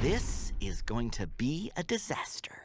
This is going to be a disaster.